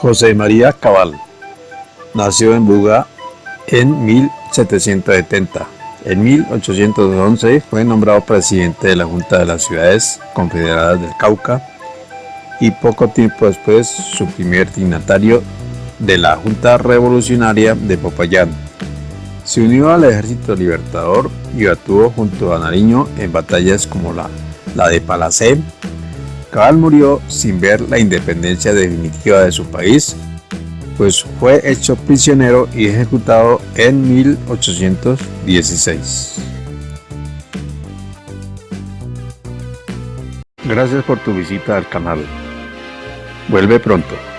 José María Cabal nació en Buga en 1770. En 1811 fue nombrado presidente de la Junta de las Ciudades Confederadas del Cauca y poco tiempo después su primer dignatario de la Junta Revolucionaria de Popayán. Se unió al ejército libertador y actuó junto a Nariño en batallas como la, la de Palacé, Cabal murió sin ver la independencia definitiva de su país, pues fue hecho prisionero y ejecutado en 1816. Gracias por tu visita al canal. Vuelve pronto.